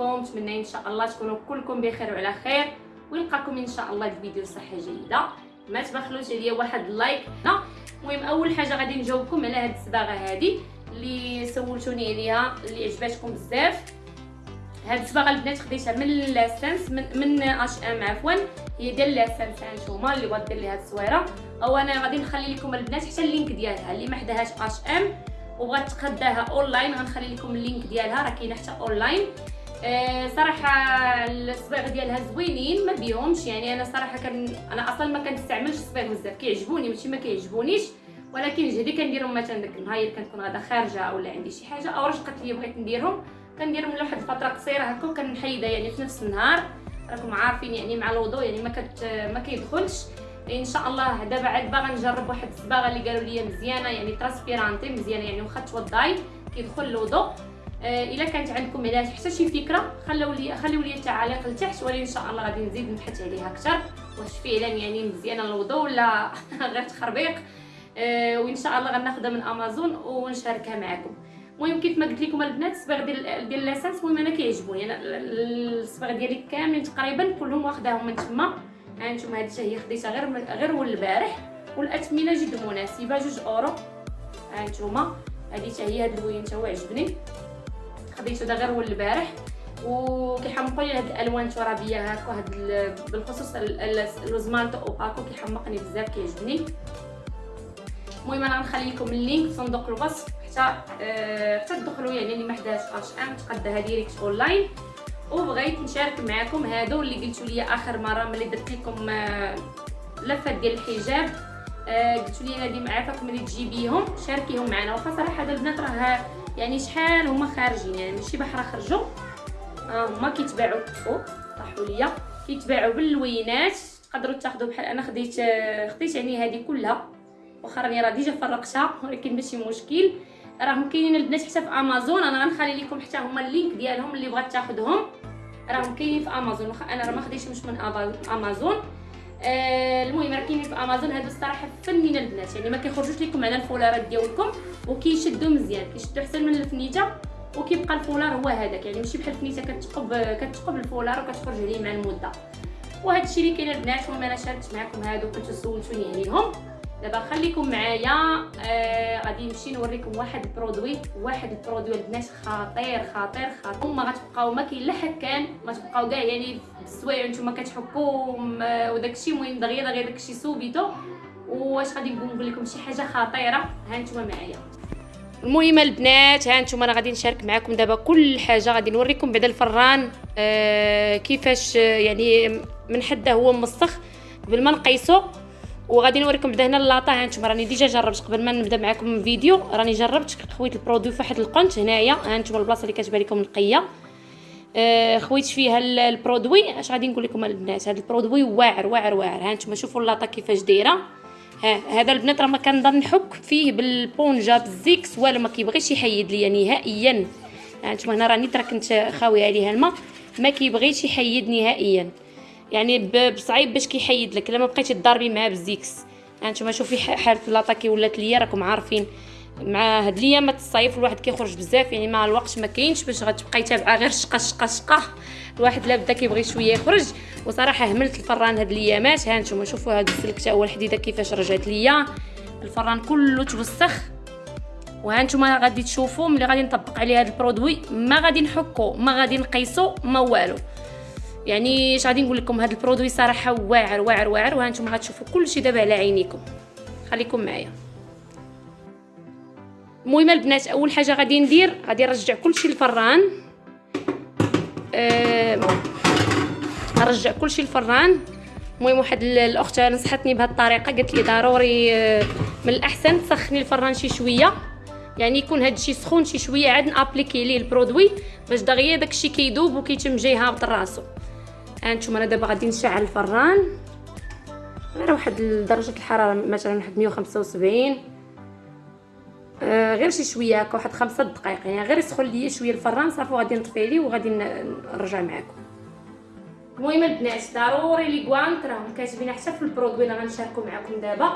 عليكم نتمنى إن شاء الله تكونوا كلكم بخير وعلى خير. ونلقاكم إن شاء الله في فيديو صحه جيده ما تبخلوش عليا واحد ال like. المهم أول حاجة غادي نجاوبكم على هاد الصباغه هادي اللي سولتوني عليها اللي عجباتكم بزاف. هاد الصباغه البنات خديتها من لاسانس من من H&M عفوا. هي ديال لاسانس هانتوما اللي دير لي هاد التصويره أو أنا غادي نخلي لكم البنات حتى ال link ديالها اللي ما حداهاش H&M وبغات تقداها اونلاين غنخلي لكم ال link ديالها راه كاينة حتى اونلاين أه صراحة الصباغ ديالها زوينين ما بيهمش. يعني أنا صراحة كان أنا أصلا ما كنستعملش الصباغ بزاف. كيعجبوني ماشي ما كيعجبونيش. ولكن جهدي كنديرهم مثلا داك النهار كنكون غادا خارجة اولا عندي شي حاجة أو رشقت لي بغيت نديرهم. كنديرهم لواحد الفترة قصيرة هكا وكنحيدها يعني في نفس النهار. راكم عارفين يعني مع الوضوء يعني ما كت ما كيدخلش. إن شاء الله دابا عاد باغا نجرب واحد الصباغة اللي قالوا لي مزيانة يعني trasparente مزيانة يعني واخا توضاي. كيدخل الوضوء. آه إلا كانت عندكم عليها حتى شي فكرة خليو لي خليو لي التعاليق لتحت ولكن إن شاء الله غادي نزيد نبحث عليها أكثر. واش فعلا يعني مزيانة الوضوء ولا غير تخربيق. آه وإن شاء الله غناخذها من أمازون ونشاركها معكم. المهم كيف ما قلت لكم البنات الصباغ ديال ديال لاسانس المهم أنا كيعجبوني. أنا الصباغ ديالي كاملين تقريبا كلهم واخداهم من تما. ها نتوما هادشي هي خديتها غير غير البارح. والأثمنة جد مناسبة جوج أورو. ها نتوما. هادي حتى هي هاد اللوين حتى هو عجبني. خديته دا غير هو البارح. وكيحمقوا لي هاد الألوان الترابية هكا هاد بالخصوص lo smalto opaco كيحمقني بزاف كيعجبني. المهم أنا غنخلي لكم ال link في صندوق الوصف. حتى أه حتى تدخلوا يعني اللي ما حداش H&M تقداها direct online وبغيت نشارك معكم هادو اللي قلتوا لي آخر مرة ملي درت لكم آه لفة ديال الحجاب. آه قلتوا لي نادي معافاك ملي تجيبيهم شاركيهم معنا. واخا صراحة هاد البنات راه يعني شحال هما خارجين؟ يعني ماشي بحال خرجوا. آه هما كيتباعوا أو طاحوا ليا. كيتباعوا باللوينات. تقدروا تاخذوا بحال أنا خديت خديت يعني هذه كلها. واخا راني راه déjà فرقتها. ولكن ماشي مشكل. راهم كاينين البنات حتى في أمازون. أنا غنخلي لكم حتى هما ال link ديالهم اللي بغات تاخذهم راهم كاينين في أمازون. واخا أنا راه ما خديتهمش من أمازون. المهم راه كاينين في أمازون هادو الصراحة فنين البنات. يعني ما كيخرجوش لكم على الفولارات ديالكم وكيشدوا مزيان كيشدوا احسن من الفنيته وكيبقى الفولار هو هذاك. يعني ماشي بحال الفنيته كتقب كتقب الفولار وكتخرج عليه مع المدة. وهذا الشيء اللي كاين البنات المهم أنا شاركت معكم هادو كنتو سولتوني عليهم. دابا خليكم معايا آه غادي نمشي نوريكم واحد ال produit واحد ال produit البنات خطير خطير خطير. ما غتبقاو ما كاين لا حكان ما تبقاو كاع يعني بالسوايع نتوما كتحكوا وداك الشيء المهم دغيا دغيا داك الشيء subito. واش غادي نقول لكم شي حاجة خطيرة؟ ها نتوما معايا. المهم البنات ها نتوما أنا غادي نشارك معكم دابا كل حاجة. غادي نوريكم بعدا الفران آه كيفاش يعني من حده هو موسخ. قبل ما نقيسو وغادي نوريكم بعدا هنا اللاطه ها نتوما راني déjà جربت قبل ما نبدا معكم الفيديو. راني جربت خويت ال produit في واحد القنت هنايا. ها نتوما البلاصة اللي كتبان لكم نقية. آه خويت فيها ال produit. اش غادي نقول لكم البنات هذا ال produit واعر واعر واعر. ها نتوما شوفوا اللاطه كيفاش دايرة. ها هذا البنات راه ما كنضل نحك فيه بالبونجا بالزيكس والو ما كيبغيش يحيد ليا نهائيا. ها نتوما هنا راني ترى كنت خاوية عليها الماء. ما كيبغيش يحيد نهائيا. يعني بصعيب باش كيحيد لك. لما بقيتي تضاربي معاه بالزيكس هانتوما شوفي حالة لاطا كي ولات ليا راكم عارفين. مع هاد الايامات الصيف الواحد كيخرج بزاف. يعني مع الوقت ما كاينش باش غتبقاي تابعة غير شقة شقة شقة. الواحد لا بدا كيبغي شوية يخرج. وصراحة هملت الفران هاد الايامات هانتوما شوفوا هاد السلك حتى هو الحديدة كيفاش رجعت ليا. الفران كله توسخ. وهانتوما غادي تشوفوا ملي غادي نطبق عليه هاد ال produit. ما غادي نحكو ما غادي نقيسو ما والو. يعني اش غادي نقول لكم؟ هذا ال produit صراحة واعر واعر واعر وهانتم غتشوفوا كلشي دابا على عينيكم. خليكم معايا. المهم البنات أول حاجة غادي ندير غادي نرجع كلشي للفران. أه نرجع كلشي للفران. المهم واحد الأخت نصحتني بهذه الطريقة قالت لي ضروري من الأحسن تسخني الفران شي شوية. يعني يكون هذا الشيء سخون شي شوية عاد نأبليكي ليه البرودوي باش دغيا داكشي كيذوب وكيتم جاي هابط راسو. هانتوما أنا دابا غادي نشعل الفران. غير واحد درجة الحرارة مثلا واحد 175 آه غير شي شوية هكا واحد خمسة دقائق يعني غير يسخن ليا شوية الفران صافي غادي نطفي عليه وغادي نرجع معكم. المهم البنات ضروري لي guanti راهم كاتبين حتى في ال produit اللي غنشاركو معكم دابا.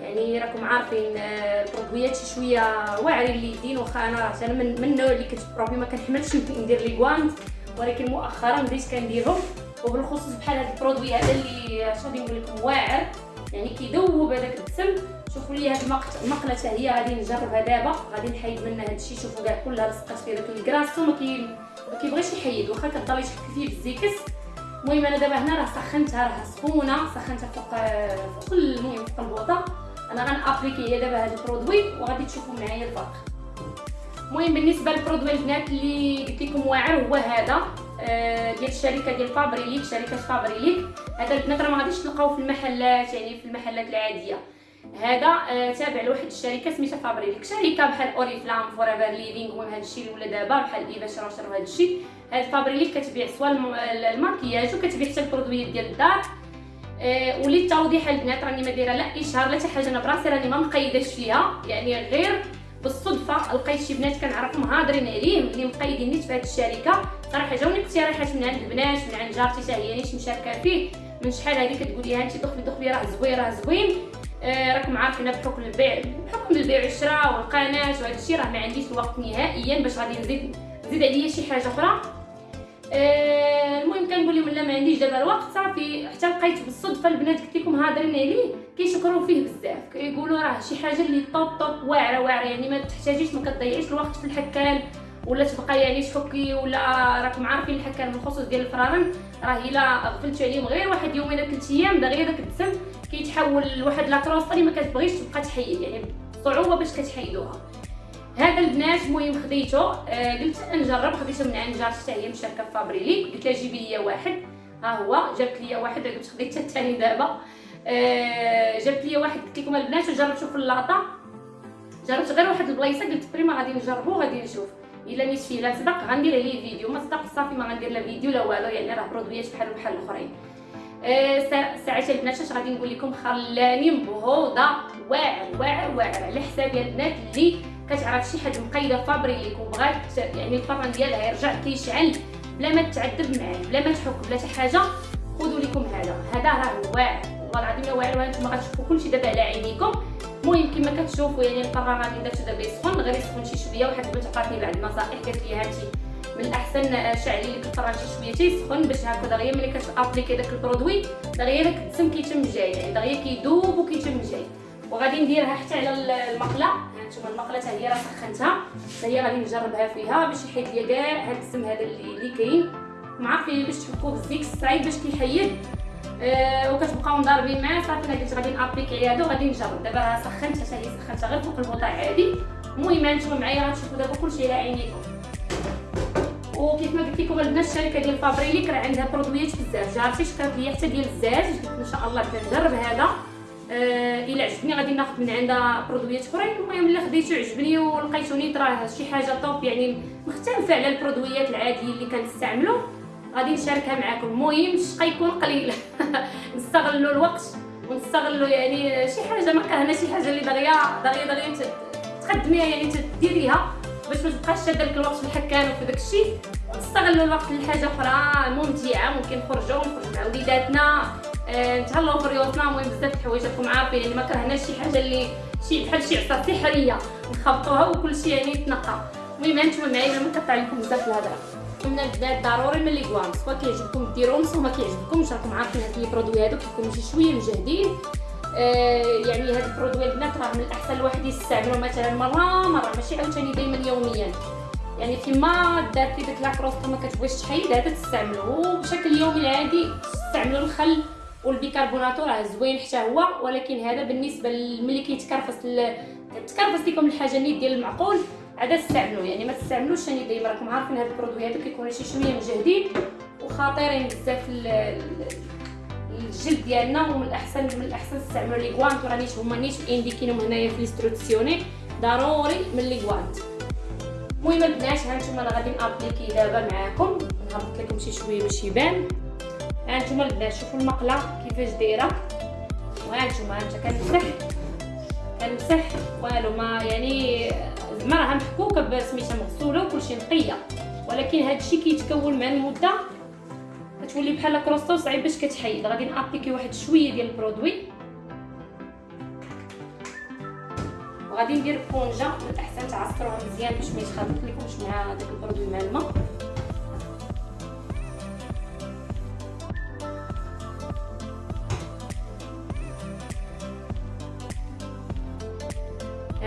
يعني راكم عارفين آه، البرودويات شي شوية واعرين اليدين واخا أنا أنا من, من النوع اللي كتبروبي ما كنحملش ندير لي guanti ولكن مؤخرا بديت كنديرهم وبالخصوص بحال هذا ال produit هذا اللي غادي نقول لكم واعر. يعني كيذوب هذاك الدسم. شوفوا لي هاد المقلة حتى هي غادي نجربها دابا. غادي نحيد منها هادشي شوفوا كاع كلها لصقات فيه داك ال grasso. ما كي ما كيبغيش يحيد. واخا كضل تحك فيه بالزيكس المهم أنا دابا هنا راه سخنتها راه سخونة. سخنتها فوق فوق المهم فوق البوطة. أنا غن appliquer هي دابا هاد ال produit وغادي تشوفوا معايا الفرق المهم بالنسبة لل produit البنات اللي قلت لكم واعر هو هذا. آه، ديال الشركة ديال Faberlic شركة Faberlic هذا البنات راه ما غاديش تلقاوه في المحلات يعني في المحلات العادية. هذا آه تابع لواحد الشركة سميتها Faberlic شركة بحال Oriflame Forever Living المهم هذا الشيء ولا دابا بحال Yves Rocher وهذا الشيء هاد Faberlic كتبيع soit الماكياج وكتبيع حتى البرودويات ديال الدار. آه وللتوضيح البنات راني ما دايرة لا إشهار لا حتى حاجة أنا براسي راني ما مقيداش فيها. يعني غير بالصدفة لقيت شي بنات كنعرفهم هادرين عليه اللي مقيدين نيت هذه الشركة. صراحة جاوني اقتراحات من عند البنات من عند جارتي حتى هي نيت مشاركة فيه. من شحال هذه كتقولي ها انت دخلي دخلي راه زوين راه زوين. آه راكم عارفين بحكم البيع بحكم البيع والشراء والقناة وهذا الشيء راه ما عنديش الوقت نهائيا باش غادي نزيد نزيد عليا شي حاجة أخرى. المهم كنقول لهم لا ما عنديش دابا الوقت صافي. حتى لقيت بالصدفة البنات قلت لكم هادرين عليه كيشكروا فيه بزاف. كيقولوا راه شي حاجة اللي طوب طوب واعرة واعرة. يعني ما تحتاجيش ما كتضيعيش الوقت في الحكال ولا تبقى يعني تحكي ولا راكم عارفين الحكام بالخصوص ديال الفرارن راه إلا غفلتي عليهم غير واحد يومين ولا ثلاث أيام دغيا داك الدسم كيتحول لواحد لاكروسطه اللي ما كتبغيش تبقى تحيد. يعني صعوبة باش كتحيدوها هذا البنات المهم خديته آه قلت نجرب خديته من عند جارتي هي مشاركه في Faberlic قلت لها جيبي لي واحد. ها هو جابت لي واحد. قلت خديت الثاني دابا. آه جابت لي واحد. قلت لكم البنات وجربت في اللاطه جربت غير واحد البلايصة؟ قلت prima غادي نجربو غادي نشوف. إلا نيت فيه لا صدق غندير عليه فيديو. ما صدق صافي ما غندير لا فيديو لا والو يعني راه برودويات بحال بحال الأخرين. أه ساعات البنات اش غادي نقول لكم؟ خلاني مبهوضة. واعر واعر واعر على حساب البنات اللي كتعرف شي حد مقيدة فابريليك وبغات يعني الفرن ديالها يرجع كيشعل بلا ما تعذب معاه بلا ما تحك بلا حتى حاجة خذوا لكم هذا. هذا راه واعر والله العظيم واعر وأنتم غتشوفوا كلشي دابا على عينيكم. المهم كما كتشوفوا يعني الفران غادي درتو دابا يسخن غير يسخن شي شوية واحد البنت عطاتني بعض النصائح قالت لي هاتي من الاحسن شعلي اللي كتفرج شي شوية تيسخن باش هكا دغيا ملي كت appliquer ي داك ال produit دغيا داك الدسم كيتم جاي يعني دغيا كيذوب وكيتم جاي. وغادي نديرها حتى على المقلة. هانتوما المقلة حتى هي راه سخنتها. حتى هي غادي نجربها فيها باش يحيد ليا كاع هاد الدسم هذا اللي, كاين. معرفين باش تحكوه بالزيك صعيب باش كيحيد. أه وكتبقاو مضاربين معاه. صافي أنا قلت غادي نابليكي هذا وغادي نجرب. دابا راه سخنت حتى هي سخنتها غير فوق البوطه عادي. المهم هانتوما معايا غتشوفوا دابا كلشي على عينيكم. وكيف ما قلت لكم البنات الشركة ديال فابريليك راه عندها برودويات بزاف. جارتي شكرت ليا حتى ديال الزاج. قلت إن شاء الله نجرب هذا. آه إلا عجبني غادي ناخذ من عندها برودويات أخرين. المهم اللي خديتو عجبني ولقيتو نيت راه شي حاجة طوب يعني مختلفه على البرودويات العادية اللي كنستعملو. غادي نشاركها معكم المهم الشقا يكون قليل. نستغلوا الوقت ونستغلوا يعني شي حاجة ما كرهنا شي حاجة اللي دغيا دغيا دغيا تقدميها يعني تديريها. باش ما تبقاش شاده داك الوقت في الحكان وفي داك الشيء. نستغلوا الوقت لحاجة أخرى ممتعة ممكن نخرجوا نخرجوا مع وليداتنا. آه، نتهلاو في ريوسنا المهم بزاف الحوايج راكم عارفين يعني ما كرهناش شي حاجة اللي شي بحال شي عصا سحريه نخبطوها وكل شيء يعني يتنقى. المهم هانتوما معايا ما كطلع لكم بزاف الهضره من البنات ضروري من لي كوام سوا كيعجبكم ديروهم سوا ما كيعجبكمش راكم عارفين هاد les produits هادو كيكونوا شي شوية مجهدين. آه يعني هاد ال produit البنات راه من الأحسن الواحد يستعملو مثلا مرة مرة ماشي عاوتاني دائما يوميا. يعني فيما دارتي ديك la croûte ما كتبغيش تحيد هذا تستعملو بشكل يومي العادي تستعملو الخل وال bicarbonato راه زوين حتى هو ولكن هذا بالنسبة ملي كيتكرفس تكرفس لكم الحاجة نيت ديال المعقول عاد تستعملوه. يعني ما تستعملوش ثاني ديما راكم عارفين هاد ال produits هادو كيكونوا شي شوية مجهدين وخطيرين بزاف الجلد ديالنا ومن الاحسن من الأحسن تستعملوا les gants وراني هما نيت indiqué ينهم هنايا في ل istruzioni ضروري من les gants المهم البنات هانتوما أنا غادي ن appliquer دابا معاكم. نهبط لكم شي شوية باش يبان. هانتوما البنات شوفوا المقلة. كيفاش دايره وهانتوما هانتا كنمسح كنمسح والو ما يعني زعما راها محكوكة بسميتها مغسولة وكلشي نقية. ولكن هذا الشيء كيتكون مع المدة كتولي بحال كروسطو صعيب باش كتحيد. غادي نابليكي واحد شوية ديال البرودوي. وغادي ندير بونجا من الأحسن تعصروها مزيان باش ما يتخلط لكمش مع داك البرودوي مع الماء.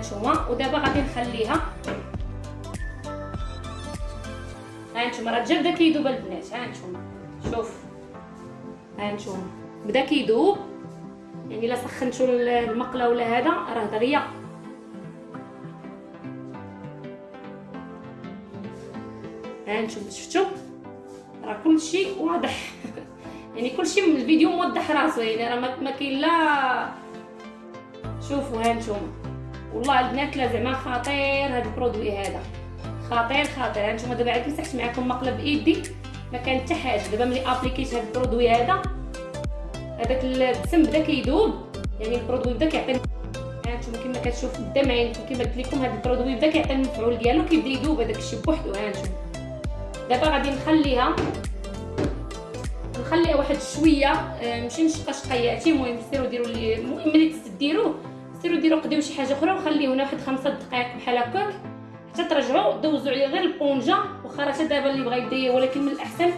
هانتوما ودابا غادي نخليها هانتوما راه جا بدا كيذوب البنات هانتوما شوف. هانتوما بدا كيذوب. يعني إلا سخنتو المقلة ولا هذا راه دغيا. هانتوما شفتوا راه كلشي واضح. يعني كلشي من الفيديو موضح راسو يعني راه ما كاين لا شوفوا هانتوما والله البنات لا زعما خطير هذا البرودوي هذا. خطير خطير. هانتوما دابا عاد مسحت معكم المقلة بايدي ما كان حتى حاجة. دابا ملي appliquer ت هذا ال produit هذا هذاك الدسم بدا كيذوب يعني ال produit بدا كيعطي هانتوما كما كتشوف قدام عينكم كما قلت لكم هذا ال produit بدا كيعطي المفعول ديالو كيبدا يذوب هذاك الشيء بوحدو. هانتوما دابا غادي نخليها. نخليها واحد شوية. آه، ماشي نشقى شقياتي المهم سيروا ديروا المهم ملي تديروه سيروا ديروا قديو شي حاجة أخرى وخليه هنا واحد خمسة دقائق بحال هكاك. حتى ترجعوا دوزوا عليه غير البونجا. واخا راه دابا اللي بغا يدير ولكن من الأحسن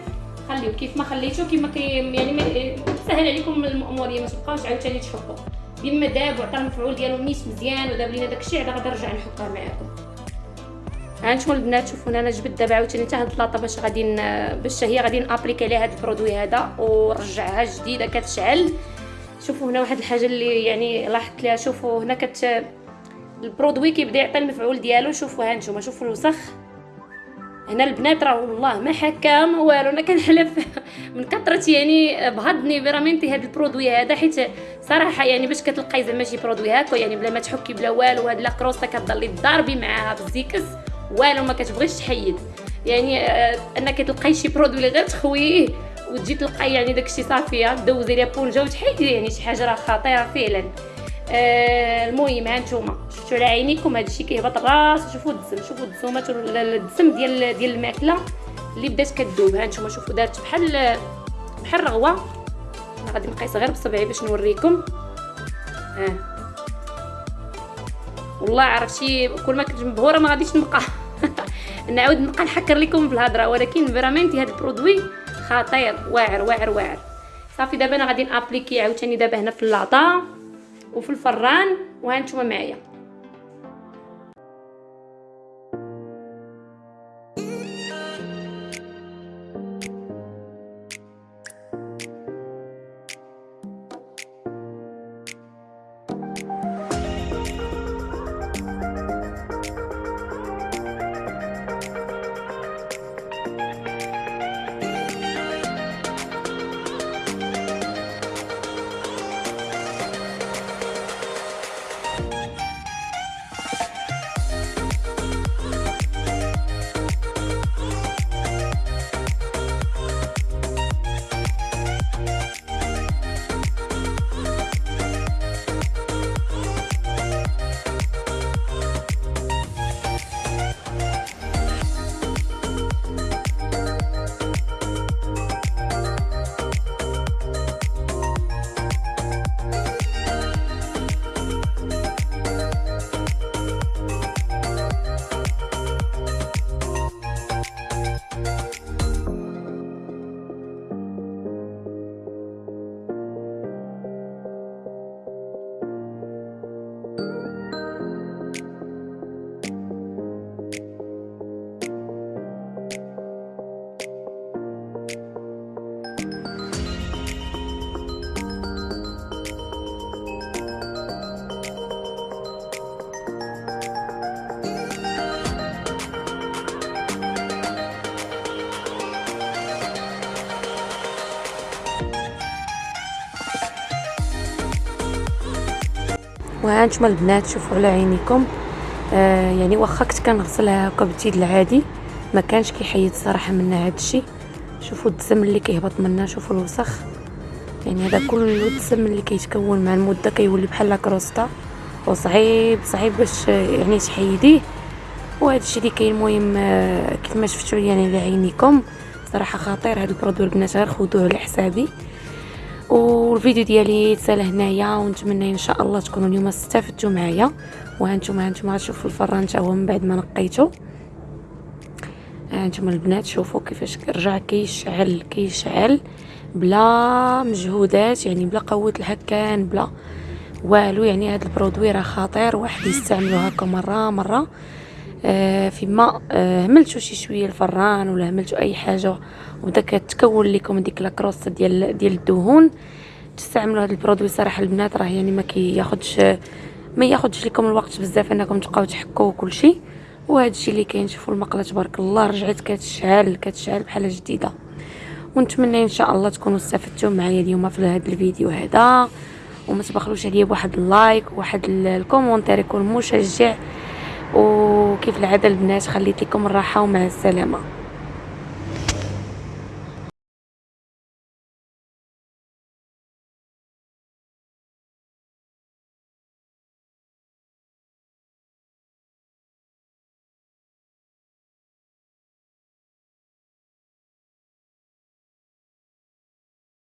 خليوه كيف ما خليتو كيما كي يعني سهل عليكم المأمورية ما تبقاوش عاوتاني تحكوا. بما داب وعطى المفعول ديالو نيت مزيان وداب لينا داكشي عاد غادي نرجع نحكها معاكم. هانتوما البنات شوفوا أنا جبت دابا عاوتاني حتى هاد اللاطه باش غادي باش هي غادي ن appliquer عليها هاد ال produit هذا ورجعها جديدة كتشعل. شوفوا هنا واحد الحاجة اللي يعني لاحظت ليها. شوفوا هنا كت ال produit كيبدا يعطي المفعول ديالو. شوفوا ها نتوما شوفوا الوسخ. هنا البنات راه والله ما حكا ما والو. أنا كنحلف من كثرة يعني بهضني veramente هذا ال produit هذا حيت صراحة يعني باش كتلقاي زعما شي produit هكا يعني بلا ما تحكي بلا والو هاد la crosta كتضلي تضاربي معاها بالزيكس والو ما كتبغيش تحيد. يعني آه أنك تلقاي شي produit اللي غير تخويه. وتجي تلقاي يعني داكشي صافيه دوزي ليها بونجا وتحيدي يعني شي حاجة راه خطيرة فعلا. آه المهم ها نتوما شفتوا على عينيكم هذا الشيء كيهبط الراس؟ شوفوا الدسم شوفوا الدسومات الدسم ديال ديال الماكلة اللي بدات كذوب ها نتوما شوفوا دارت بحال بحال الرغوه أنا غادي نقيس غير بصبعي باش نوريكم. ها. آه. والله عرفتي كل ما كنت مبهورة ما غاديش نبقى نعاود نبقى نكثر لكم بالهضره ولكن veramente هذا ال produit خطير. واعر واعر واعر. صافي دابا أنا غادي ن appliquer عاوتاني دابا هنا في اللاطه وفي الفران وهانتوما معايا. وهانتوما البنات شوفوا على عينيكم. آه يعني واخا كنت كنغسلها هكا بال Tide العادي ما كانش كيحيد صراحة منها الشيء شوفوا الدسم اللي كيهبط منها شوفوا الوسخ. يعني هذا كله الدسم اللي كيتكون مع المدة كيولي بحال la crosta وصعيب صعيب باش يعني تحيديه. وهذا الشيء اللي كاين المهم آه كيف ما شفتوا يعني لعينيكم صراحة خطير. هذا ال produit البنات غير خذوه على حسابي. والفيديو ديالي تسال هنايا ونتمنى إن شاء الله تكونوا اليوم استفدتوا معايا. وهانتوما هانتوما غتشوفوا الفران حتى هو من بعد ما نقيته هانتوما البنات شوفوا كيفاش رجع كيشعل كيشعل بلا مجهودات يعني بلا قوة الهكان بلا والو يعني هذا البرودوي راه خطير واحد يستعملو هكا مرة. مره آه فيما آه هملتو شي شوية الفران ولا هملتو أي حاجة وبدا كتكون لكم ديك la croûte ديال ديال الدهون. تستعملوا هذا ال produit صراحة البنات راه يعني ما كياخذش ما ياخذش لكم الوقت بزاف أنكم تبقاو تحكوا كل شيء وهذا الشيء اللي كاين شوفوا المقلة تبارك الله رجعت كتشعل كتشعل بحال جديدة. ونتمنى إن شاء الله تكونوا استفدتوا معايا اليوم في هذا الفيديو هذا. وما تبخلوش عليا بواحد ال like وواحد commentaire يكون مشجع. وكيف العاده البنات خليت لكم الراحه ومع السلامة.